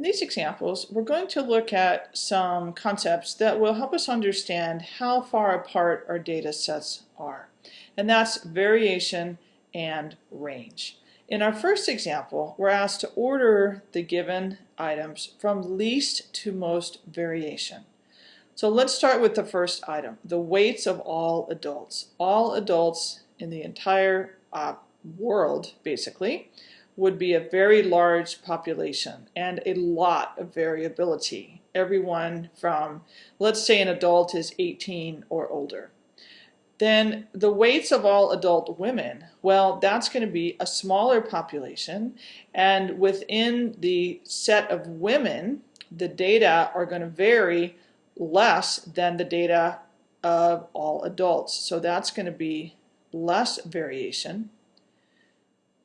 In these examples, we're going to look at some concepts that will help us understand how far apart our data sets are. And that's variation and range. In our first example, we're asked to order the given items from least to most variation. So let's start with the first item, the weights of all adults. All adults in the entire uh, world, basically, would be a very large population and a lot of variability. Everyone from, let's say an adult is 18 or older. Then the weights of all adult women, well, that's going to be a smaller population. And within the set of women, the data are going to vary less than the data of all adults. So that's going to be less variation.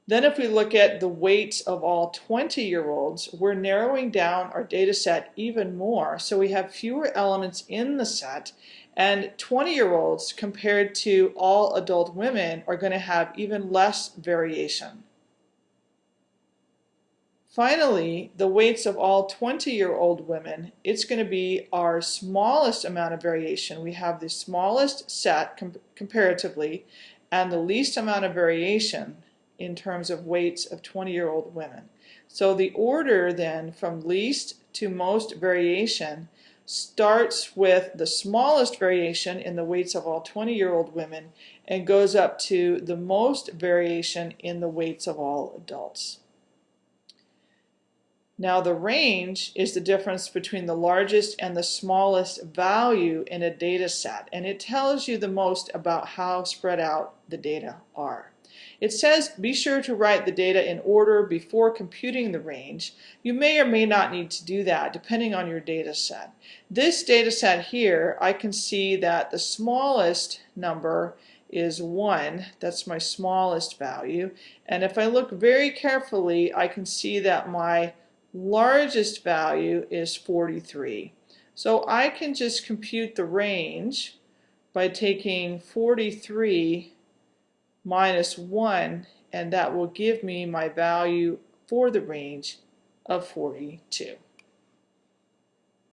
Then if we look at the weights of all 20-year-olds, we're narrowing down our data set even more. So we have fewer elements in the set, and 20-year-olds compared to all adult women are going to have even less variation. Finally, the weights of all 20-year-old women, it's going to be our smallest amount of variation. We have the smallest set com comparatively and the least amount of variation in terms of weights of 20-year-old women. So the order then from least to most variation starts with the smallest variation in the weights of all 20-year-old women and goes up to the most variation in the weights of all adults. Now the range is the difference between the largest and the smallest value in a data set and it tells you the most about how spread out the data are. It says be sure to write the data in order before computing the range. You may or may not need to do that depending on your data set. This data set here, I can see that the smallest number is 1. That's my smallest value. And if I look very carefully, I can see that my largest value is 43. So I can just compute the range by taking 43 minus 1 and that will give me my value for the range of 42.